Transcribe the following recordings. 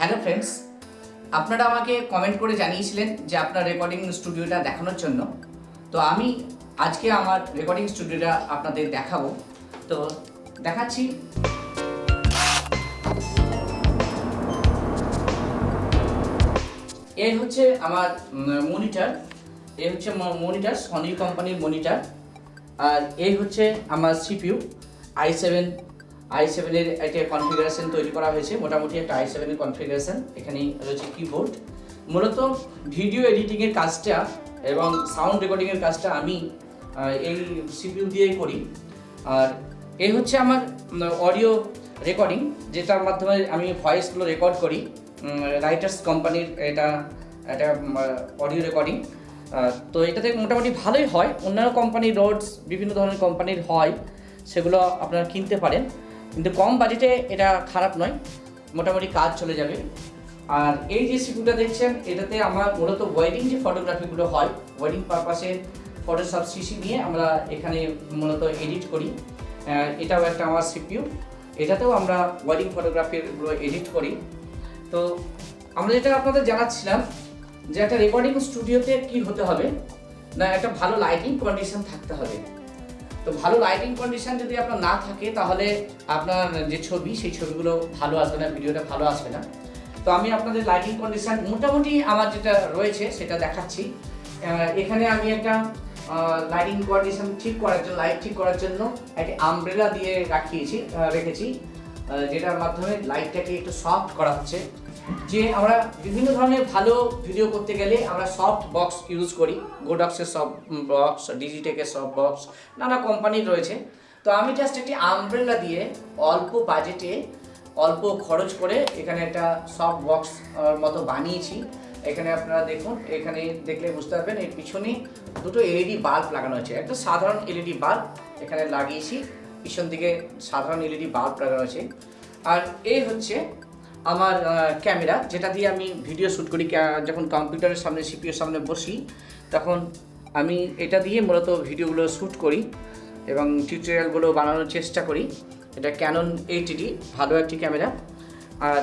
Hello friends, আপনারা আমাকে comment করে জানিয়েছিলেন যে আপনার রেকর্ডিং স্টুডিওটা দেখানোর জন্য। তো আমি আজকে আমার রেকর্ডিং স্টুডিওটা আপনাদের দেখাবো। তো দেখাচ্ছি। এই হচ্ছে আমার মনিটর এই হচ্ছে মনিটর সনি কোম্পানির মনিটর আর এই হচ্ছে আমার সিপিইউ আই সেভেন আই সেভেনের একটা কনফিগারেশন তৈরি করা হয়েছে, মোটামুটি একটা আই সেভেনের কনফিগারেশন এখানে রয়েছে কিবোর্ড মূলত ভিডিও এডিটিংয়ের কাজটা এবং সাউন্ড রেকর্ডিংয়ের কাজটা আমি এই সিপিইউ দিয়েই করি। আর এই হচ্ছে আমার অডিও রেকর্ডিং যেটার মাধ্যমে আমি ভয়েসগুলো রেকর্ড করি। রাইটার্স কোম্পানির এটা একটা অডিও রেকর্ডিং তো এটাতে মোটামুটি ভালোই হয়। অন্যান্য কোম্পানির রোডস বিভিন্ন ধরনের কোম্পানির হয়, সেগুলো আপনারা কিনতে পারেন। কিন্তু কম বাজেটে এটা খারাপ নয়। মোটামুটি কাজ চলে যাবে। আর এই যে সিপিউটা দেখছেন, এটাতে আমার মূলত ওয়েডিং যে ফটোগ্রাফিগুলো হয় ওয়েডিং পারপাসে ফটোশপ সিসি নিয়ে আমরা এখানে মূলত এডিট করি। এটাও একটা আমার সিপিউ এটাতেও আমরা ওয়েডিং ফটোগ্রাফিগুলো এডিট করি। তো আমরা যেটা আপনাদের জানাচ্ছিলাম, যে একটা রেকর্ডিং স্টুডিওতে কি হতে হবে? না, একটা ভালো লাইটিং কন্ডিশন থাকতে হবে। তো ভালো লাইটিং কন্ডিশন যদি আপনার না থাকে, তাহলে আপনার যে ছবি, সেই ছবিগুলো ভালো আসবে না, ভিডিওটা ভালো আসবে না। তো আমি আপনাদের লাইটিং কন্ডিশন মোটামুটি আমার যেটা রয়েছে, সেটা দেখাচ্ছি। এখানে আমি একটা লাইটিং কন্ডিশন ঠিক করার জন্য লাইট ঠিক করার জন্য একটা আমব্রেলা দিয়ে রাখিয়েছি রেখেছি। যেটার মাধ্যমে লাইটটাকে একটু সফট করা হচ্ছে। যে আমরা বিভিন্ন ধরনের ভালো ভিডিও করতে গেলে আমরা সফট বক্স ইউজ করি। গোডক্সের সব বক্স ডিজিটেকের সব বক্স নানা কোম্পানির রয়েছে। তো আমি জাস্ট একটি আমব্রেলা দিয়ে অল্প বাজেটে অল্প খরচ করে এখানে একটা সফট বক্স মতো বানিয়েছি। এখানে আপনারা দেখুন, এখানে দেখলে বুঝতে পারবেন, এর পিছনে দুটো এলইডি বাল্ব লাগানো আছে। একটা সাধারণ এলইডি বাল্ব এখানে লাগিয়েছি, পিছন দিকে সাধারণ এলইডি বাল্ব লাগানো আছে। আর এই হচ্ছে আমার ক্যামেরা, যেটা দিয়ে আমি ভিডিও শ্যুট করি যখন কম্পিউটারের সামনে সিপিওর সামনে বসি, তখন আমি এটা দিয়ে মূলত ভিডিওগুলো শ্যুট করি এবং টিউটোরিয়ালগুলো বানানোর চেষ্টা করি। এটা ক্যানন এইটিডি ভালো একটি ক্যামেরা। আর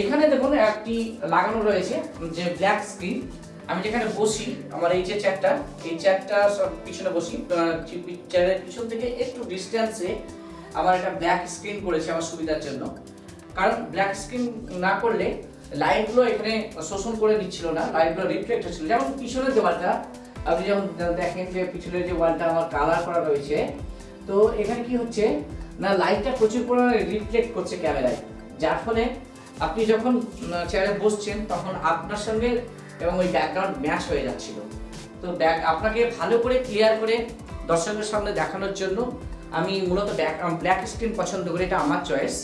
এখানে দেখুন একটি লাগানো রয়েছে, যে ব্ল্যাক স্ক্রিন আমি যেখানে বসি, আমার এই যে চেয়ারটা এই চেয়ারটা সব পিছনে বসি চেয়ারের পিছন থেকে একটু ডিস্টেন্সে আমার একটা ব্ল্যাক স্ক্রিন করেছে আমার সুবিধার জন্য। কারণ ব্ল্যাক স্ক্রিন না করলে লাইটগুলো এখানে শোষণ করে দিচ্ছিল না লাইটগুলো রিফ্লেক্ট হচ্ছিল। যেমন পিছনের দেওয়ালটা, আপনি যেমন দেখেন যে পিছনের যে ওয়ালটা আমার কালার করা রয়েছে, তো এখানে কি হচ্ছে, না লাইটটা প্রচুর পরিমাণে রিফ্লেক্ট করছে ক্যামেরায়। যার ফলে আপনি যখন চেয়ারে বসছেন, তখন আপনার সঙ্গে এবং ওই ব্যাকগ্রাউন্ড ম্যাচ হয়ে যাচ্ছিল। তো ব্যাক আপনাকে ভালো করে ক্লিয়ার করে দর্শকের সামনে দেখানোর জন্য আমি মূলত ব্যাক ব্ল্যাক স্ক্রিন পছন্দ করি, এটা আমার চয়েস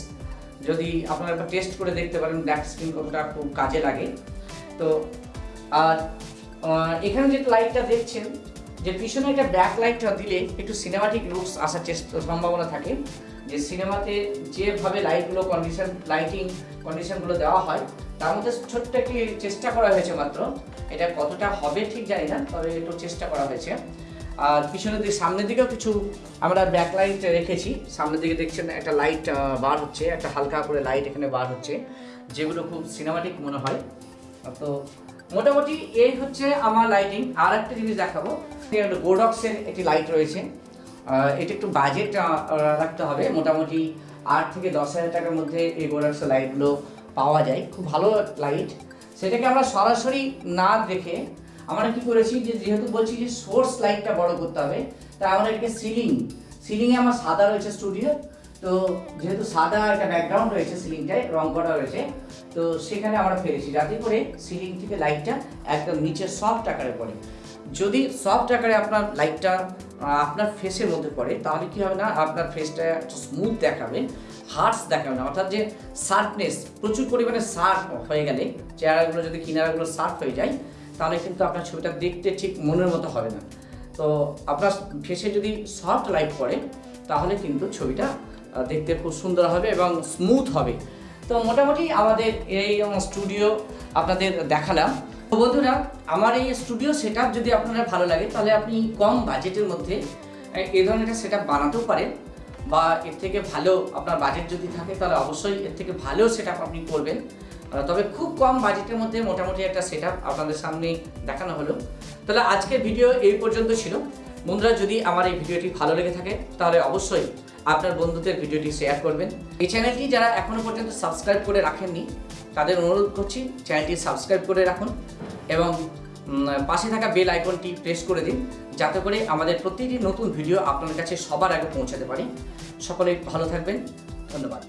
যদি আপনারা একবার টেস্ট করে দেখতে পারেন ব্ল্যাক স্ক্রিন কতটা খুব কাজে লাগে। তো, আর এখানে যে লাইটটা দেখছেন, যে পিছনে একটা ব্যাক লাইটটা দিলে একটু সিনেমাটিক লুকস আসার চেষ্টা, সম্ভাবনা থাকে। যে সিনেমাতে যেভাবে লাইটগুলো কন্ডিশন লাইটিং কন্ডিশনগুলো দেওয়া হয়, তার মধ্যে ছোট্ট একটি চেষ্টা করা হয়েছে মাত্র। এটা কতটা হবে ঠিক জানি না, তবে একটু চেষ্টা করা হয়েছে। আর পিছনের দিকে, সামনের দিকেও কিছু আমরা ব্যাক লাইট রেখেছি। সামনের দিকে দেখছেন একটা লাইট বার হচ্ছে, একটা হালকা করে লাইট এখানে বার হচ্ছে, যেগুলো খুব সিনেমাটিক মনে হয়। তো মোটামুটি এই হচ্ছে আমার লাইটিং আর একটা জিনিস দেখাবো। গোডক্সের একটি লাইট রয়েছে। এটা একটু বাজেট রাখতে হবে। মোটামুটি আট থেকে দশ হাজার টাকার মধ্যে এই গোডক্সের লাইটগুলো পাওয়া যায়। খুব ভালো লাইট সেটাকে আমরা সরাসরি না দেখে আমরা কি করেছি যে যেহেতু বলছি যে সোর্স লাইটটা বড় করতে হবে তাই আমরা এটাকে সিলিং সিলিংয়ে আমার সাদা রয়েছে স্টুডিও তো যেহেতু সাদা একটা ব্যাকগ্রাউন্ড রয়েছে সিলিংটায় রং করা রয়েছে, তো সেখানে আমরা ফেলেছি। যাতে করে সিলিং থেকে লাইটটা একদম নিচে সফট আকারে পড়ে। যদি সফট আকারে আপনার লাইটটা আপনার ফেসের মধ্যে পড়ে, তাহলে কি হবে না? আপনার ফেসটা স্মুথ দেখাবে হার্স দেখাবে না। অর্থাৎ যে শার্পনেস প্রচুর পরিমাণে শার্প হয়ে গেলে, চেহারাগুলো যদি কিনারাগুলো শার্প হয়ে যায় তাহলে কিন্তু আপনার ছবিটা দেখতে ঠিক মনের মতো হবে না। তো আপনার ফেসে যদি সফট লাইট পড়ে, তাহলে কিন্তু ছবিটা দেখতে খুব সুন্দর হবে এবং স্মুথ হবে। তো মোটামুটি আমাদের এই স্টুডিও আপনাদের দেখালাম। তো বন্ধুরা, আমার এই স্টুডিও সেট যদি আপনারা ভালো লাগে, তাহলে আপনি কম বাজেটের মধ্যে এই ধরনের একটা সেট বানাতেও পারেন বা এর থেকে ভালো আপনার বাজেট যদি থাকে, তাহলে অবশ্যই এর থেকে ভালো সেট আপনি করবেন। তবে খুব কম বাজেটের মধ্যে মোটামুটি একটা সেট আপনাদের সামনে দেখানো হলো। তাহলে আজকের ভিডিও এই পর্যন্ত ছিল। বন্ধুরা, যদি আমার এই ভিডিওটি ভালো লেগে থাকে, তাহলে অবশ্যই আপনার বন্ধুদের ভিডিওটি শেয়ার করবেন। এই চ্যানেলটি যারা এখনও পর্যন্ত সাবস্ক্রাইব করে রাখেননি, তাদের অনুরোধ করছি চ্যানেলটি সাবস্ক্রাইব করে রাখুন এবং পাশে থাকা বেল আইকনটি প্রেস করে দিন, যাতে করে আমাদের প্রতিটি নতুন ভিডিও আপনার কাছে সবার আগে পৌঁছাতে পারি। সকলে ভালো থাকবেন। ধন্যবাদ।